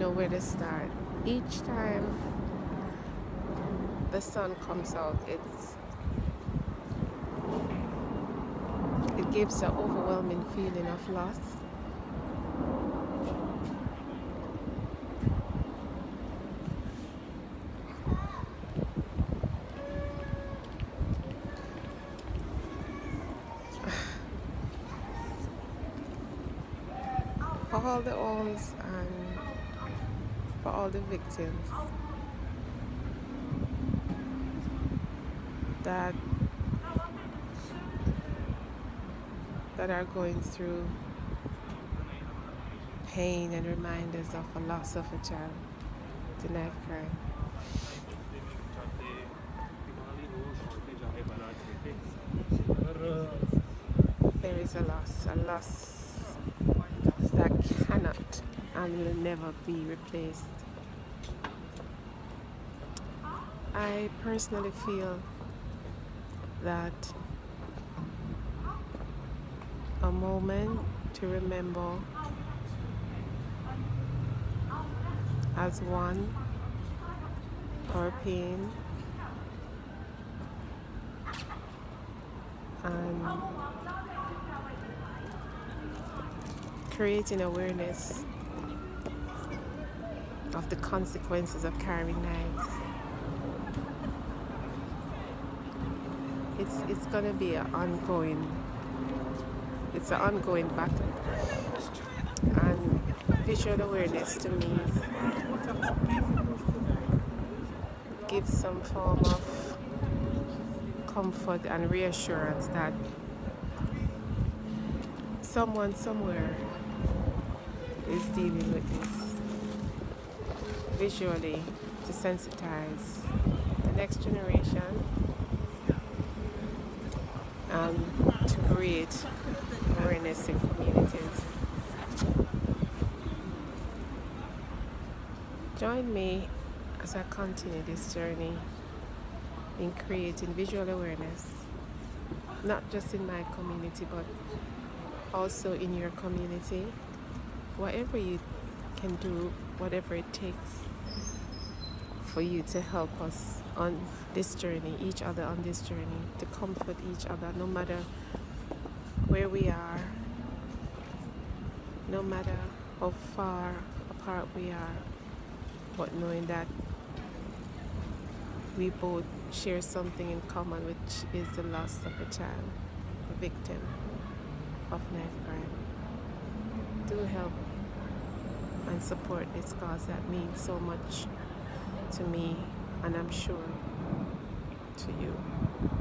know where to start. Each time the sun comes out, it's it gives an overwhelming feeling of loss. All the homes and for all the victims. That that are going through pain and reminders of a loss of a child. To knife crime. There is a loss, a loss and will never be replaced. I personally feel that a moment to remember as one our pain and creating awareness of the consequences of carrying knives. It's it's gonna be an ongoing it's an ongoing battle. And visual awareness to me gives some form of comfort and reassurance that someone somewhere is dealing with this visually to sensitize the next generation um, to create awareness in communities. Join me as I continue this journey in creating visual awareness, not just in my community, but also in your community. Whatever you can do, whatever it takes for you to help us on this journey, each other on this journey, to comfort each other no matter where we are, no matter how far apart we are, but knowing that we both share something in common, which is the loss of a child, a victim of knife crime. Do help and support this cause that means so much to me and I'm sure to you.